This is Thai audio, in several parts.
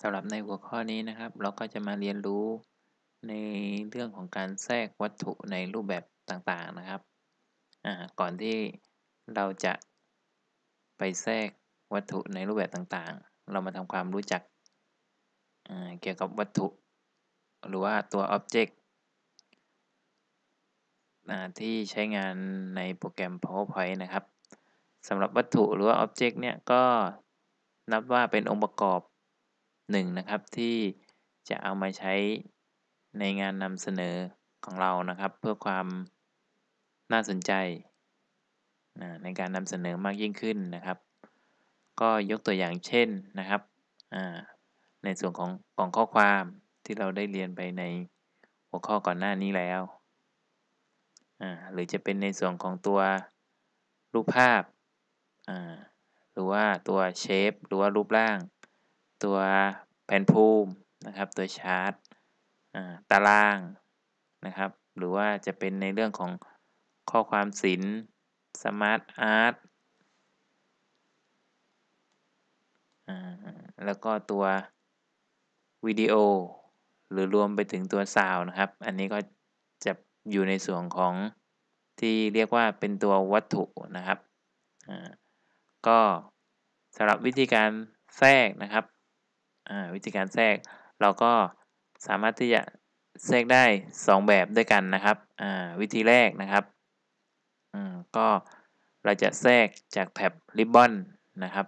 สำหรับในหัวข้อนี้นะครับ เราก็จะมาเรียนรู้ในเรื่องของการแทรกวัตถุในรูปแบบต่างๆนะครับก่อนที่เราจะไปแทรกวัตถุในรูปแบบต่างๆ เรามาทำความรู้จักเกี่ยวกับวัตถุ หรือว่าตัว Object ที่ใช้งานในโปรแกรม PowerPoint นะครับสำหรับวัตถุหรือว่า Object เนี่ยก็นับว่าเป็นองค์ประกอบ หนึ่งนะครับที่จะเอามาใช้ในงานนำเสนอของเรานะครับ เพื่อความน่าสนใจในการนำเสนอมากยิ่งขึ้นนะครับ ก็ยกตัวอย่างเช่นนะครับในส่วนของกล่องข้อความที่เราได้เรียนไปในหัวข้อก่อนหน้านี้แล้วหรือจะเป็นในส่วนของตัวรูปภาพหรือว่าตัว shape หรือว่ารูปร่าง ตัว แผนภูมินะครับตัวชาร์ตตารางนะครับ หรือว่าจะเป็นในเรื่องของข้อความศิลป์ SmartArt แล้วก็ตัววิดีโอ หรือรวมไปถึงตัวซาวนะครับ อันนี้ก็จะอยู่ในส่วนของที่เรียกว่าเป็นตัววัตถุนะครับ ก็สำหรับวิธีการแทรกนะครับ วิธีการแทรกเราก็สามารถที่จะแทรกได้ 2 แบบด้วยกันนะครับวิธีแรกนะครับก็เราจะแทรกจากแท็บริบบอนนะครับ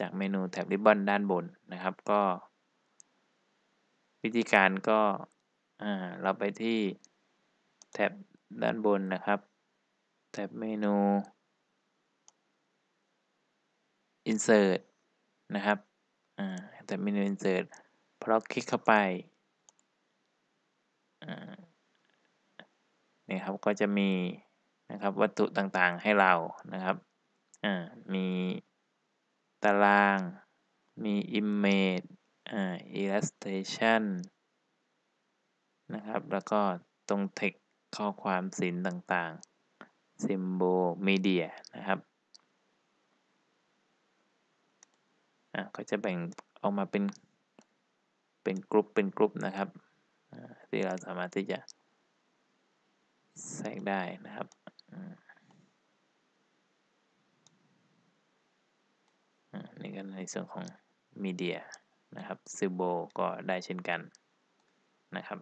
จากเมนูแท็บริบบอนด้านบนนะครับก็ วิธีการก็เราไปที่แท็บด้านบนนะครับ แท็บเมนู insert นะครับ แต่เมนู insert พอเราคลิกเข้าไปนี่ครับก็จะมีนะครับวัตถุต่างๆให้เรานะครับมีตาราง มี image illustration นะครับ แล้วก็ตรง text ข้อความศิลป์ต่างๆ symbol media อะก็จะแบ่งออกมาเป็นเป็นกลุ่มเป็นกลุ่มนะครับที่เราสามารถที่จะแทรกได้นะครับนี่ก็ในส่วนของมีเดียนะครับซิโบก็ได้เช่นกันนะครับ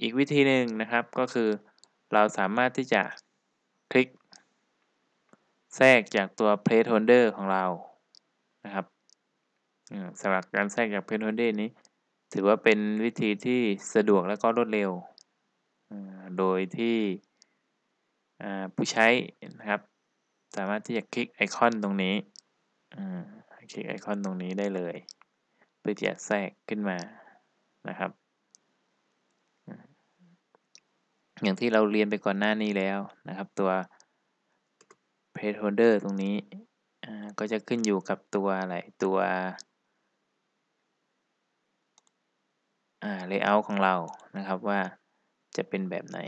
อีกวิธีหนึ่งนะครับก็คือเราสามารถที่จะคลิก แทรกจากตัว placeholder ของเรานะครับสำหรับการแทรกจาก placeholder นี้ ถือว่าเป็นวิธีที่สะดวกและก็รวดเร็ว โดยที่ผู้ใช้นะครับ สามารถที่จะคลิกไอคอนตรงนี้คลิกไอคอนตรงนี้ได้เลย เพื่อที่จะแทรกขึ้นมานะครับ อย่างที่เราเรียนไปก่อนหน้านี้แล้วนะครับ ตัว placeholder ตรงนี้ก็จะขึ้นอยู่กับตัวอะไร ตัว layout ของเรา นะครับว่าจะเป็นแบบไหน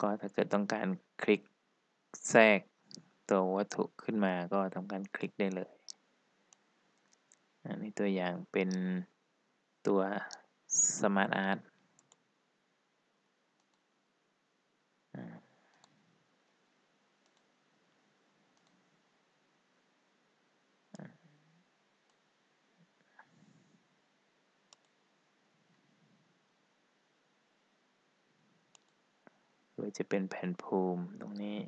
ก็ถ้าเกิดต้องการคลิกแทรกตัววัตถุขึ้นมาก็ทำการคลิกได้เลย อันนี้ตัวอย่างเป็นตัว Smart Art หรือจะเป็นแผ่นภูมิตรงนี้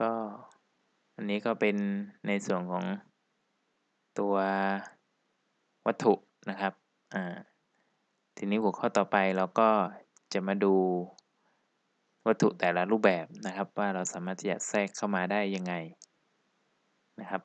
ก็อันนี้ก็เป็นในส่วนของตัววัตถุนะครับอ่าทีนี้หัวข้อต่อไปเราก็จะมาดูวัตถุแต่ละรูปแบบนะครับ ว่าเราสามารถที่จะแทรกเข้ามาได้ยังไงนะครับ